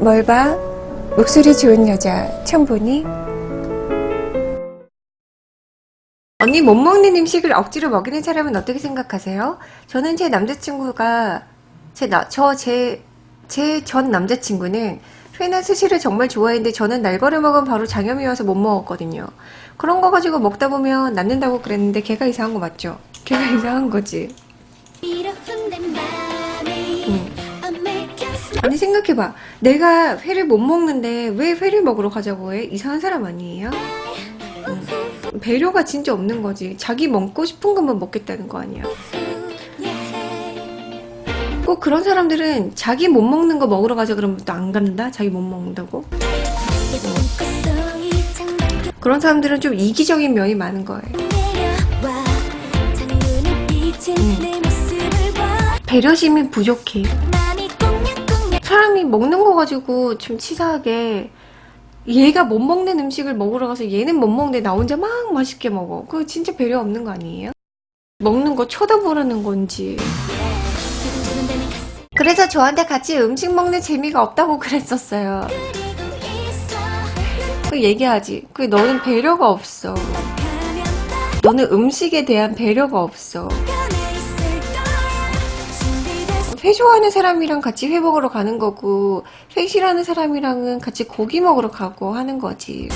뭘 봐? 목소리 좋은 여자 처음 보니? 언니 못 먹는 음식을 억지로 먹이는 사람은 어떻게 생각하세요? 저는 제 남자친구가 제저제 제 전 남자친구는 회나 스시를 정말 좋아했는데 저는 날거를 먹으면 바로 장염이 와서 못 먹었거든요. 그런 거 가지고 먹다 보면 낫는다고 그랬는데 걔가 이상한 거 맞죠? 걔가 이상한 거지. 응. 아니 생각해봐. 내가 회를 못 먹는데 왜 회를 먹으러 가자고 해? 이상한 사람 아니에요? 응. 배려가 진짜 없는 거지. 자기 먹고 싶은 것만 먹겠다는 거 아니야. 꼭 그런 사람들은 자기 못 먹는 거 먹으러 가자 그러면 또 안 간다? 자기 못 먹는다고? 그런 사람들은 좀 이기적인 면이 많은 거예요. 배려심이 부족해. 사람이 먹는 거 가지고 좀 치사하게 얘가 못 먹는 음식을 먹으러 가서 얘는 못 먹는데 나 혼자 막 맛있게 먹어. 그거 진짜 배려 없는 거 아니에요? 먹는 거 쳐다보라는 건지. 그래서 저한테 같이 음식 먹는 재미가 없다고 그랬었어요. 그 얘기하지. 그 너는 배려가 없어. 너는 음식에 대한 배려가 없어. 회 좋아하는 사람이랑 같이 회 먹으러 가는 거고 회 싫어하는 사람이랑은 같이 고기 먹으러 가고 하는 거지.